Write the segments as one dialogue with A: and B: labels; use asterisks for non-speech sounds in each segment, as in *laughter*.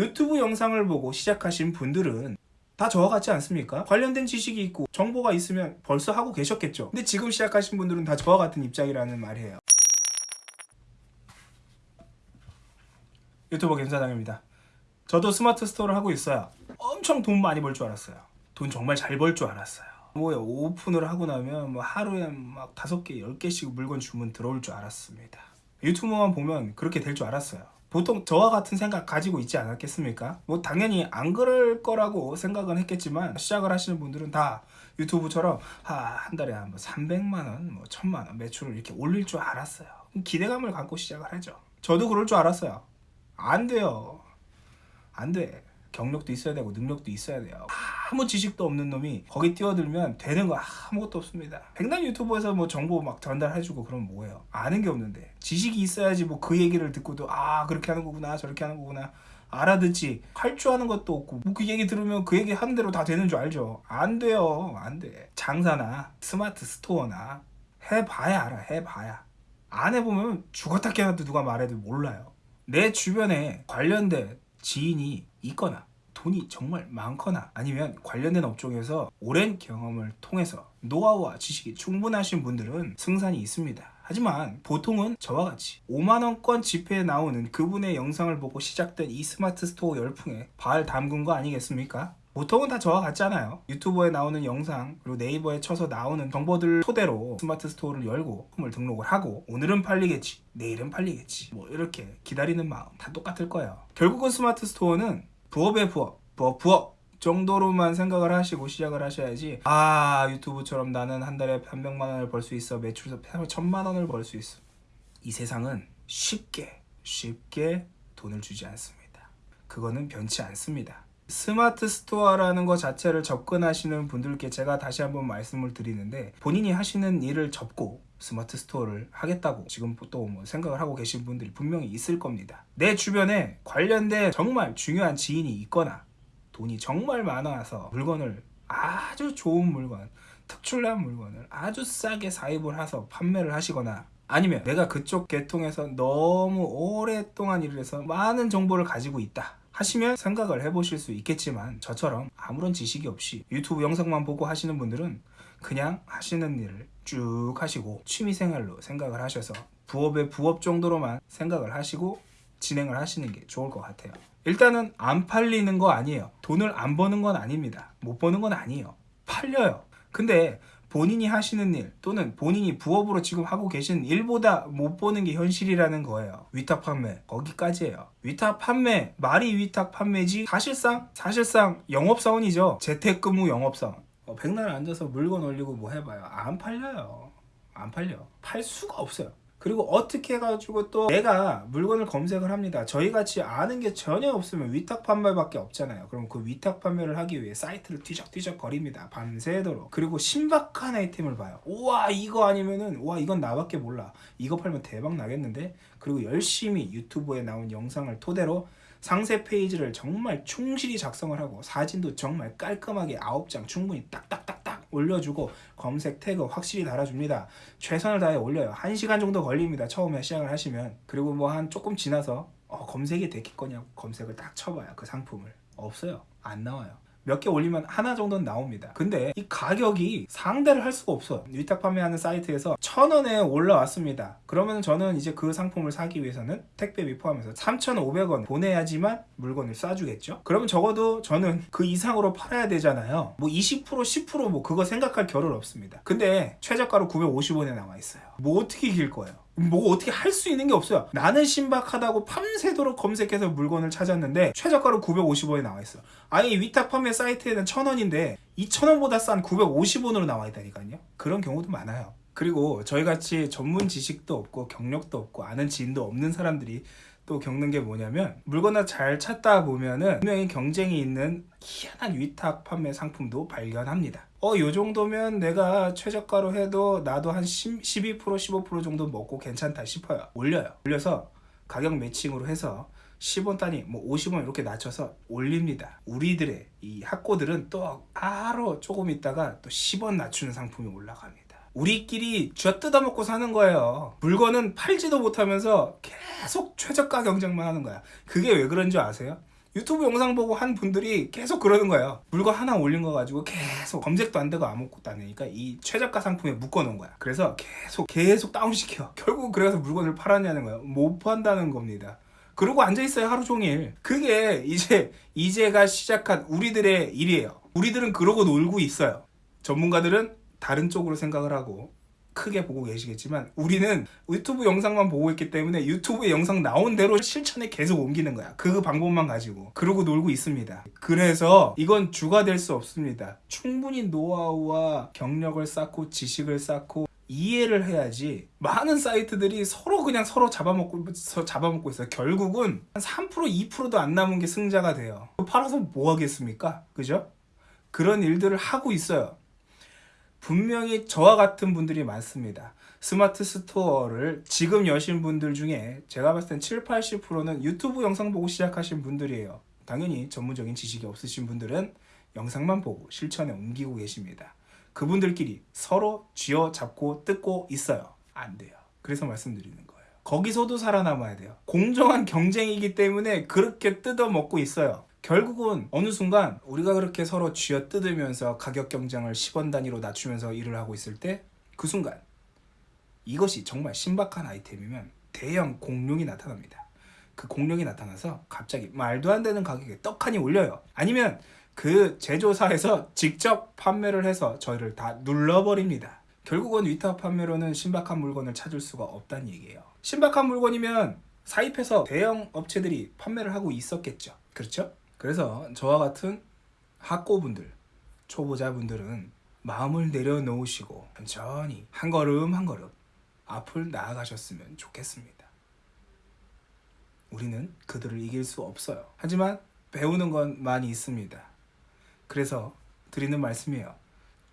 A: 유튜브 영상을 보고 시작하신 분들은 다 저와 같지 않습니까? 관련된 지식이 있고 정보가 있으면 벌써 하고 계셨겠죠. 근데 지금 시작하신 분들은 다 저와 같은 입장이라는 말이에요. 유튜버 김사장입니다. 저도 스마트 스토어를 하고 있어요. 엄청 돈 많이 벌 줄 알았어요. 돈 정말 잘 벌 줄 알았어요. 뭐야 오픈을 하고 나면 뭐 하루에 막 다섯 개, 열 개씩 물건 주문 들어올 줄 알았습니다. 유튜버만 보면 그렇게 될 줄 알았어요. 보통 저와 같은 생각 가지고 있지 않았겠습니까? 뭐 당연히 안 그럴 거라고 생각은 했겠지만 시작을 하시는 분들은 다 유튜브처럼 아, 한 달에 한 300만 원, 뭐 1000만 원 매출을 이렇게 올릴 줄 알았어요. 기대감을 갖고 시작을 하죠. 저도 그럴 줄 알았어요. 안 돼요. 안 돼. 경력도 있어야 되고 능력도 있어야 돼요. 아무 지식도 없는 놈이 거기 뛰어들면 되는 거 아무것도 없습니다. 백남 유튜버에서 뭐 정보 막 전달해주고 그러면 뭐예요? 아는 게 없는데 지식이 있어야지 뭐 그 얘기를 듣고도 아 그렇게 하는 거구나 저렇게 하는 거구나 알아듣지 할 줄 아는 것도 없고 뭐 그 얘기 들으면 그 얘기 하는 대로 다 되는 줄 알죠? 안 돼요 안 돼. 장사나 스마트 스토어나 해봐야 알아 해봐야 안 해보면 죽었다 깨어나도 누가 말해도 몰라요. 내 주변에 관련된 지인이 있거나 돈이 정말 많거나 아니면 관련된 업종에서 오랜 경험을 통해서 노하우와 지식이 충분하신 분들은 승산이 있습니다. 하지만 보통은 저와 같이 5만원권 지폐에 나오는 그분의 영상을 보고 시작된 이 스마트 스토어 열풍에 발 담근 거 아니겠습니까? 보통은 다 저와 같잖아요. 유튜버에 나오는 영상 그리고 네이버에 쳐서 나오는 정보들 토대로 스마트 스토어를 열고 품을 등록을 하고 오늘은 팔리겠지 내일은 팔리겠지 뭐 이렇게 기다리는 마음 다 똑같을 거예요. 결국은 스마트 스토어는 부업의 부업 부업 부업 정도로만 생각을 하시고 시작을 하셔야지 아 유튜브처럼 나는 한 달에 300만 원을 벌 수 있어 매출에서 1000만 원을 벌 수 있어 이 세상은 쉽게 쉽게 돈을 주지 않습니다. 그거는 변치 않습니다. 스마트 스토어라는 것 자체를 접근하시는 분들께 제가 다시 한번 말씀을 드리는데 본인이 하시는 일을 접고 스마트 스토어를 하겠다고 지금 또 뭐 생각을 하고 계신 분들이 분명히 있을 겁니다. 내 주변에 관련된 정말 중요한 지인이 있거나 돈이 정말 많아서 물건을 아주 좋은 물건, 특출난 물건을 아주 싸게 사입을 해서 판매를 하시거나 아니면 내가 그쪽 계통에서 너무 오랫동안 일을 해서 많은 정보를 가지고 있다. 하시면 생각을 해보실 수 있겠지만 저처럼 아무런 지식이 없이 유튜브 영상만 보고 하시는 분들은 그냥 하시는 일을 쭉 하시고 취미생활로 생각을 하셔서 부업의 부업 정도로만 생각을 하시고 진행을 하시는 게 좋을 것 같아요. 일단은 안 팔리는 거 아니에요. 돈을 안 버는 건 아닙니다. 못 버는 건 아니에요. 팔려요. 근데 본인이 하시는 일 또는 본인이 부업으로 지금 하고 계신 일보다 못 보는 게 현실이라는 거예요. 위탁 판매. 거기까지예요. 위탁 판매 말이 위탁 판매지 사실상 사실상 영업사원이죠. 재택근무 영업사원 어, 백날 앉아서 물건 올리고 뭐 해봐요 안 팔려요 안 팔려 팔 수가 없어요 그리고 어떻게 해가지고 또 내가 물건을 검색을 합니다. 저희같이 아는 게 전혀 없으면 위탁 판매밖에 없잖아요. 그럼 그 위탁 판매를 하기 위해 사이트를 뒤적뒤적 거립니다. 밤새도록. 그리고 신박한 아이템을 봐요. 우와 이거 아니면은 우와 이건 나밖에 몰라. 이거 팔면 대박 나겠는데? 그리고 열심히 유튜브에 나온 영상을 토대로 상세 페이지를 정말 충실히 작성을 하고 사진도 정말 깔끔하게 9장 충분히 딱딱딱딱 올려주고 검색 태그 확실히 달아줍니다. 최선을 다해 올려요. 1시간 정도 걸립니다. 처음에 시작을 하시면. 그리고 뭐 한 조금 지나서 어, 검색이 됐겠거냐고 검색을 딱 쳐봐요. 그 상품을. 없어요. 안 나와요. 몇 개 올리면 하나 정도는 나옵니다. 근데 이 가격이 상대를 할 수가 없어요. 위탁 판매하는 사이트에서 천 원에 올라왔습니다. 그러면 저는 이제 그 상품을 사기 위해서는 택배비 포함해서 3,500원 보내야지만 물건을 쏴주겠죠. 그러면 적어도 저는 그 이상으로 팔아야 되잖아요. 뭐 20% 10%뭐 그거 생각할 겨를 없습니다. 근데 최저가로 950원에 나와 있어요. 뭐 어떻게 이길 거예요? 뭐 어떻게 할 수 있는 게 없어요. 나는 신박하다고 밤새도록 검색해서 물건을 찾았는데 최저가로 950원에 나와 있어. 아니 위탁 판매 사이트에는 1000원인데 2000원보다 싼 950원으로 나와 있다니까요. 그런 경우도 많아요. 그리고 저희같이 전문 지식도 없고 경력도 없고 아는 지인도 없는 사람들이 또 겪는 게 뭐냐면 물건을 잘 찾다 보면은 분명히 경쟁이 있는 희한한 위탁 판매 상품도 발견합니다. 어, 요 정도면 내가 최저가로 해도 나도 한 10, 12% 15% 정도 먹고 괜찮다 싶어요. 올려요. 올려서 가격 매칭으로 해서 10원 단위 뭐 50원 이렇게 낮춰서 올립니다. 우리들의 이 학고들은 또 바로 조금 있다가 또 10원 낮추는 상품이 올라갑니다 우리끼리 쥐어 뜯어먹고 사는 거예요 물건은 팔지도 못하면서 계속 최저가 경쟁만 하는 거야 그게 왜 그런 줄 아세요? 유튜브 영상 보고 한 분들이 계속 그러는 거예요. 물건 하나 올린 거 가지고 계속 검색도 안 되고 아무것도 안 되니까 이 최저가 상품에 묶어 놓은 거야. 그래서 계속 계속 다운시켜. 결국 그래서 물건을 팔았냐는 거예요. 못 판다는 겁니다. 그러고 앉아 있어요 하루 종일. 그게 이제 이제가 시작한 우리들의 일이에요. 우리들은 그러고 놀고 있어요. 전문가들은 다른 쪽으로 생각을 하고 크게 보고 계시겠지만 우리는 유튜브 영상만 보고 있기 때문에 유튜브에 영상 나온 대로 실천에 계속 옮기는 거야. 그 방법만 가지고. 그러고 놀고 있습니다. 그래서 이건 주가 될 수 없습니다. 충분히 노하우와 경력을 쌓고 지식을 쌓고 이해를 해야지 많은 사이트들이 서로 그냥 서로 잡아먹고 서- 잡아먹고 있어요. 결국은 한 3% 2%도 안 남은 게 승자가 돼요. 팔아서 뭐 하겠습니까? 그죠? 그런 일들을 하고 있어요. 분명히 저와 같은 분들이 많습니다. 스마트 스토어를 지금 여신 분들 중에 제가 봤을 땐 7, 80%는 유튜브 영상 보고 시작하신 분들이에요. 당연히 전문적인 지식이 없으신 분들은 영상만 보고 실천에 옮기고 계십니다. 그분들끼리 서로 쥐어 잡고 뜯고 있어요. 안 돼요. 그래서 말씀드리는 거예요. 거기서도 살아남아야 돼요. 공정한 경쟁이기 때문에 그렇게 뜯어 먹고 있어요. 결국은 어느 순간 우리가 그렇게 서로 쥐어 뜯으면서 가격 경쟁을 10원 단위로 낮추면서 일을 하고 있을 때 그 순간 이것이 정말 신박한 아이템이면 대형 공룡이 나타납니다. 그 공룡이 나타나서 갑자기 말도 안 되는 가격에 떡하니 올려요. 아니면 그 제조사에서 *laughs* 직접 판매를 해서 저희를 다 눌러버립니다. 결국은 위탁 판매로는 신박한 물건을 찾을 수가 없다는 얘기예요. 신박한 물건이면 사입해서 대형 업체들이 판매를 하고 있었겠죠. 그렇죠? 그래서 저와 같은 학고분들, 초보자분들은 마음을 내려놓으시고 천천히 한 걸음 한 걸음 앞을 나아가셨으면 좋겠습니다. 우리는 그들을 이길 수 없어요. 하지만 배우는 건 많이 있습니다. 그래서 드리는 말씀이에요.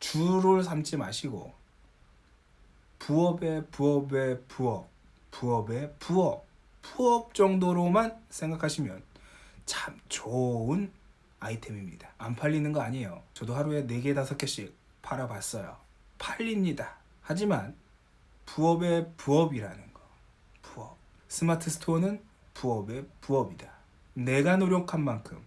A: 주를 삼지 마시고 부업의 부업의 부업, 부업의 부업, 부업 정도로만 생각하시면 참 좋은 아이템입니다. 안 팔리는 거 아니에요. 저도 하루에 4개, 5개씩 팔아봤어요. 팔립니다. 하지만 부업의 부업이라는 거. 부업. 스마트 스토어는 부업의 부업이다. 내가 노력한 만큼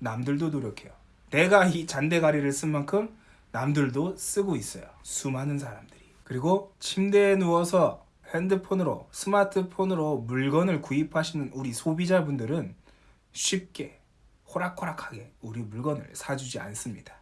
A: 남들도 노력해요. 내가 이 잔대가리를 쓴 만큼 남들도 쓰고 있어요. 수많은 사람들이. 그리고 침대에 누워서 핸드폰으로 스마트폰으로 물건을 구입하시는 우리 소비자분들은 쉽게 호락호락하게 우리 물건을 사주지 않습니다.